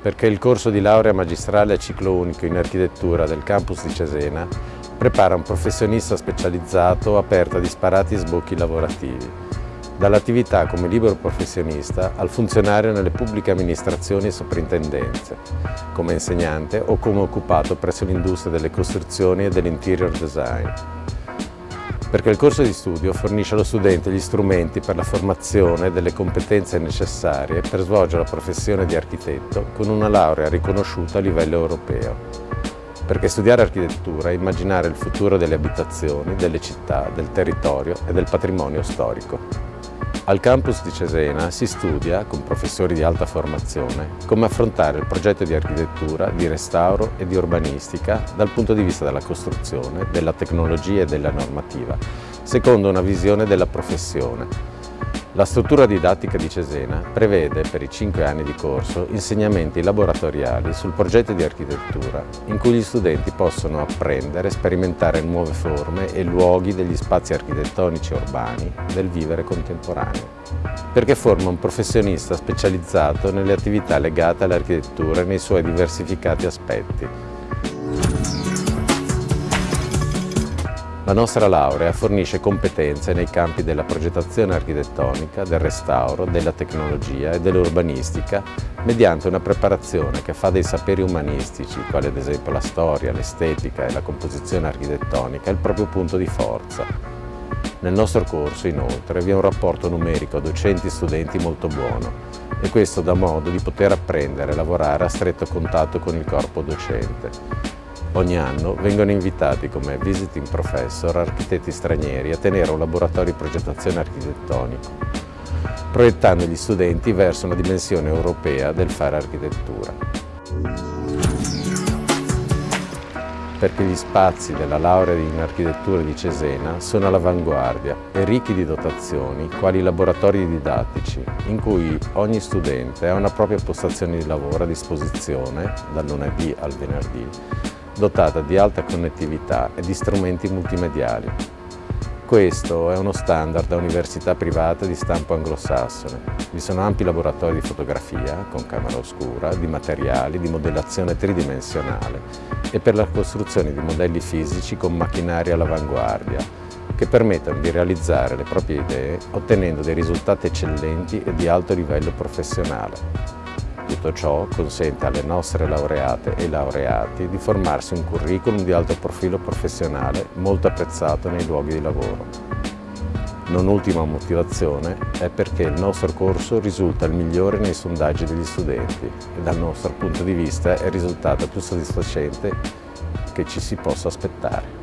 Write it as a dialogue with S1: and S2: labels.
S1: perché il corso di laurea magistrale a ciclo unico in architettura del campus di Cesena prepara un professionista specializzato aperto a disparati sbocchi lavorativi, dall'attività come libero professionista al funzionario nelle pubbliche amministrazioni e soprintendenze, come insegnante o come occupato presso l'industria delle costruzioni e dell'interior design perché il corso di studio fornisce allo studente gli strumenti per la formazione delle competenze necessarie per svolgere la professione di architetto con una laurea riconosciuta a livello europeo. Perché studiare architettura è immaginare il futuro delle abitazioni, delle città, del territorio e del patrimonio storico. Al campus di Cesena si studia, con professori di alta formazione, come affrontare il progetto di architettura, di restauro e di urbanistica dal punto di vista della costruzione, della tecnologia e della normativa, secondo una visione della professione, la struttura didattica di Cesena prevede per i cinque anni di corso insegnamenti laboratoriali sul progetto di architettura in cui gli studenti possono apprendere e sperimentare nuove forme e luoghi degli spazi architettonici urbani del vivere contemporaneo perché forma un professionista specializzato nelle attività legate all'architettura nei suoi diversificati aspetti La nostra laurea fornisce competenze nei campi della progettazione architettonica, del restauro, della tecnologia e dell'urbanistica mediante una preparazione che fa dei saperi umanistici, quali ad esempio la storia, l'estetica e la composizione architettonica, il proprio punto di forza. Nel nostro corso, inoltre, vi è un rapporto numerico docenti-studenti molto buono e questo dà modo di poter apprendere e lavorare a stretto contatto con il corpo docente. Ogni anno vengono invitati come visiting professor architetti stranieri a tenere un laboratorio di progettazione architettonico, proiettando gli studenti verso una dimensione europea del fare architettura. Perché gli spazi della laurea in architettura di Cesena sono all'avanguardia e ricchi di dotazioni, quali laboratori didattici, in cui ogni studente ha una propria postazione di lavoro a disposizione, dal lunedì al venerdì, dotata di alta connettività e di strumenti multimediali. Questo è uno standard da università private di stampo anglosassone. Vi sono ampi laboratori di fotografia, con camera oscura, di materiali, di modellazione tridimensionale e per la costruzione di modelli fisici con macchinari all'avanguardia, che permettono di realizzare le proprie idee ottenendo dei risultati eccellenti e di alto livello professionale. Tutto ciò consente alle nostre laureate e laureati di formarsi un curriculum di alto profilo professionale molto apprezzato nei luoghi di lavoro. Non ultima motivazione è perché il nostro corso risulta il migliore nei sondaggi degli studenti e dal nostro punto di vista è il risultato più soddisfacente che ci si possa aspettare.